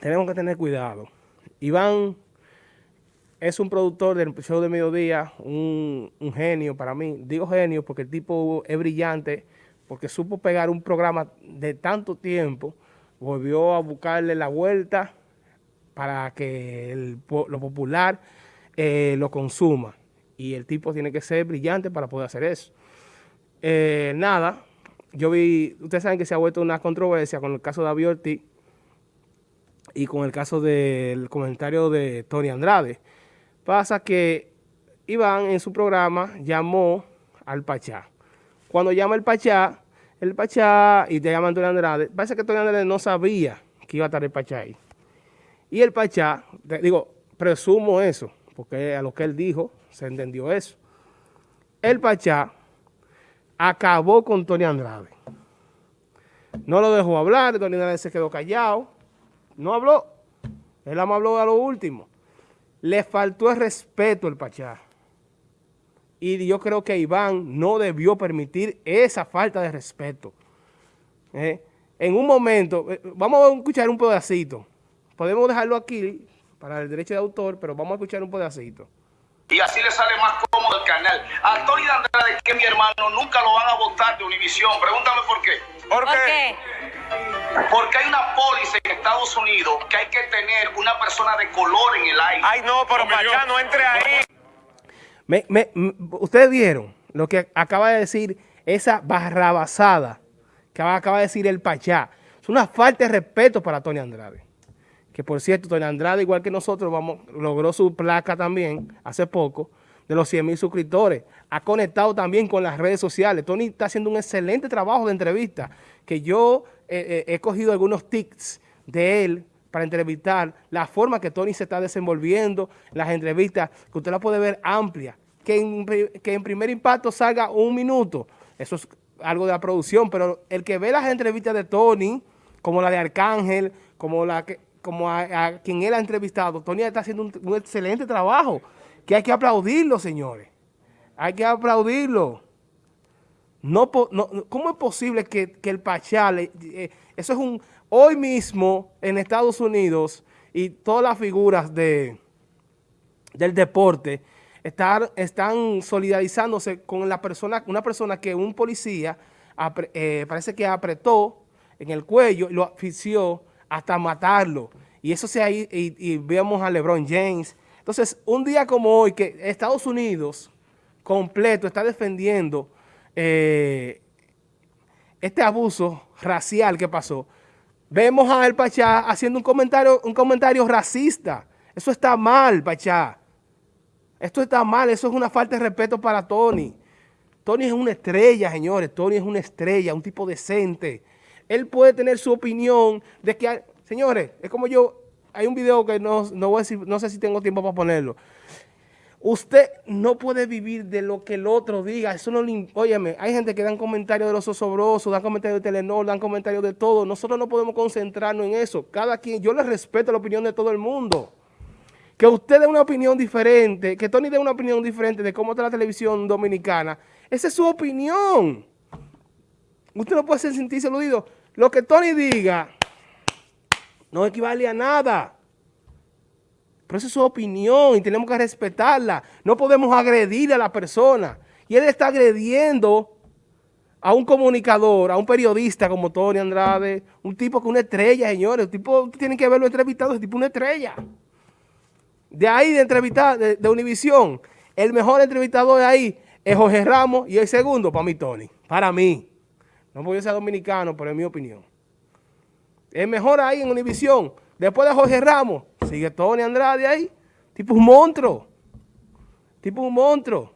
tenemos que tener cuidado. Iván es un productor del show de mediodía, un, genio para mí. Digo genio porque el tipo es brillante, porque supo pegar un programa de tanto tiempo, volvió a buscarle la vuelta para que lo popular eh, lo consuma. Y el tipo tiene que ser brillante para poder hacer eso. Eh, nada, yo vi, ustedes saben que se ha vuelto una controversia con el caso de Abiorti y con el caso del comentario de Tony Andrade. Pasa que Iván en su programa llamó al Pachá. Cuando llama el Pachá, el Pachá y te llama Tony Andrade, parece que Tony Andrade no sabía que iba a estar el Pachá ahí. Y el Pachá, digo, presumo eso, porque a lo que él dijo se entendió eso. El Pachá acabó con Tony Andrade. No lo dejó hablar, Tony Andrade se quedó callado, no habló, él habló a lo último. Le faltó el respeto el Pachá. Y yo creo que Iván no debió permitir esa falta de respeto. ¿Eh? En un momento, eh, vamos a escuchar un pedacito. Podemos dejarlo aquí para el derecho de autor, pero vamos a escuchar un pedacito y así le sale más cómodo el canal. A Tony Andrade, que mi hermano, nunca lo van a votar de Univisión. Pregúntame por qué. ¿Por qué? Porque hay una póliza en Estados Unidos que hay que tener una persona de color en el aire. Ay, no, pero para allá no entre ahí. Me, Ustedes vieron lo que acaba de decir esa barrabasada que acaba de decir el Pachá. Es una falta de respeto para Tony Andrade que por cierto, Tony Andrade, igual que nosotros, vamos, logró su placa también hace poco, de los 100 mil suscriptores. Ha conectado también con las redes sociales. Tony está haciendo un excelente trabajo de entrevista, que yo eh, eh, he cogido algunos tics de él para entrevistar, la forma que Tony se está desenvolviendo, las entrevistas, que usted la puede ver amplia, que en, que en primer impacto salga un minuto, eso es algo de la producción, pero el que ve las entrevistas de Tony, como la de Arcángel, como la que como a, quien él ha entrevistado, Tony está haciendo un, excelente trabajo, que hay que aplaudirlo, señores. Hay que aplaudirlo. No, ¿Cómo es posible que, el Pachá, eh, eso es un, hoy mismo en Estados Unidos y todas las figuras de, del deporte están, solidarizándose con la persona, una persona que un policía eh, parece que apretó en el cuello, lo asfixió hasta matarlo. Y eso se ahí, y, vemos a LeBron James. Entonces, un día como hoy, que Estados Unidos completo está defendiendo eh, este abuso racial que pasó, vemos a El Pachá haciendo un comentario, un comentario racista. Eso está mal, Pachá. Esto está mal, eso es una falta de respeto para Tony. Tony es una estrella, señores. Tony es una estrella, un tipo decente él puede tener su opinión de que, señores, es como yo, hay un video que no, no, voy a no sé si tengo tiempo para ponerlo. Usted no puede vivir de lo que el otro diga. Eso no Óyeme, hay gente que dan comentarios de los osobrosos, dan comentarios de Telenor, dan comentarios de todo. Nosotros no podemos concentrarnos en eso. Cada quien, yo le respeto la opinión de todo el mundo. Que usted dé una opinión diferente, que Tony dé una opinión diferente de cómo está la televisión dominicana, esa es su opinión. Usted no puede sentirse aludido. Lo que Tony diga no equivale a nada. Pero esa es su opinión y tenemos que respetarla. No podemos agredir a la persona. Y él está agrediendo a un comunicador, a un periodista como Tony Andrade, un tipo que una estrella, señores. Un tipo, tienen que verlo entrevistado, ese tipo una estrella. De ahí de entrevistar, de, de Univisión, el mejor entrevistador de ahí es Jorge Ramos y el segundo para mí, Tony. Para mí. No porque yo sea dominicano, pero es mi opinión. Es mejor ahí en Univisión. Después de Jorge Ramos, sigue Tony Andrade ahí. Tipo un monstruo. Tipo un monstruo.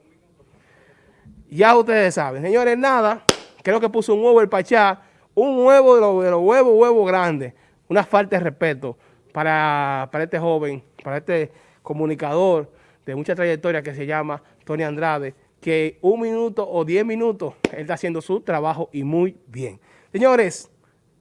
Ya ustedes saben. Señores, nada. Creo que puso un huevo el Pachá. Un huevo de los, de huevos, huevo grande. Una falta de respeto para, para este joven, para este comunicador de mucha trayectoria que se llama Tony Andrade que un minuto o diez minutos él está haciendo su trabajo y muy bien. Señores,